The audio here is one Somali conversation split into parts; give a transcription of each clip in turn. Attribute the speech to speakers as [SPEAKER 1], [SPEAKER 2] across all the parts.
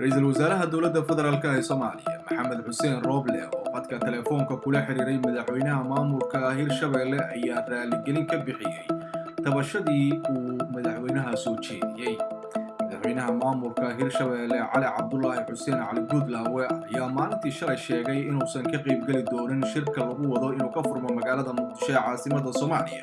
[SPEAKER 1] ra'iisul wasaaraha dowladda federaalk ee soomaaliya maxamed xuseen rooble oo qadka telefoonka kula xiriiray madaxweynaha maamulka hirshabelle ayaa raaligelin ka bixiyey tabashadii uu madaxweynaha soo jeediyey madaxweynaha maamulka hirshabelle cali cabdulaahi xuseen cali guudlaawe ayaa maalintii shalay sheegay inuusan ka qaybgeli doonin shirka lagu wado inuu ka furmo magaalada muqdisho ee caasimada soomaaliya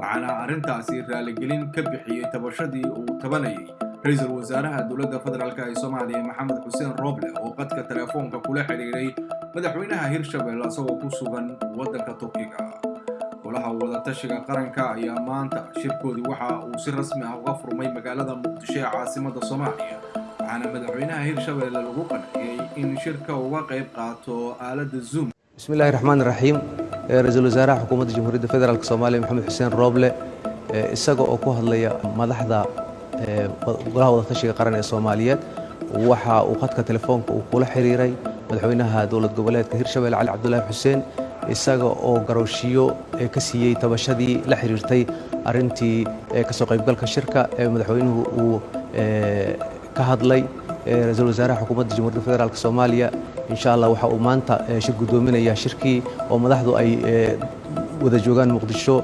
[SPEAKER 1] waxaana arrintaasi raaligelin ka bixiyey tabashadii uu tabanayay ra'iisul wasaaraha dowladda federaalk ee soomaaliya maxamed xuseen rooble oo qadka telefoonka kula xidhiiray madaxweynaha hirshabelle isagoo ku sugan waddanka turkiga golaha wadatashiga qaranka ayaa maanta shirkoodii waxa uu si rasmi ah uga furmay magaalada muqdisho ee caasimada soomaaliya waxaana madaxweynaha hirshabelle lagu qanciyey in shirka uga qayb qaato aaladda zoom
[SPEAKER 2] bismi illahi raxmaan raxiim ra'iisul wasaaraha xukuumadda jamhuuriyadda federaalk soomaaliya maxamed xuseen rooble isaga oo ku hadlaya madaxda golaha wadatashiga qaran ee soomaaliyeed waxa uu khadka telefoonka uu kula xiriiray madaxweynaha dowlad goboleedka hirshabelle cali cabdulaahi xuseen isaga oo garooshiyo ka siiyey tabashadii la xiriirtay arintii ka soo qaybgalka shirka ee madaxweynuhu uu ka hadlay ra'iisul wasaaraha xukuumadda jamhuuriyadda federaalk soomaaliya. Insha allah waxa uu maanta shir guddoominaya shirkii oo madaxdu ay wada joogaan muqdisho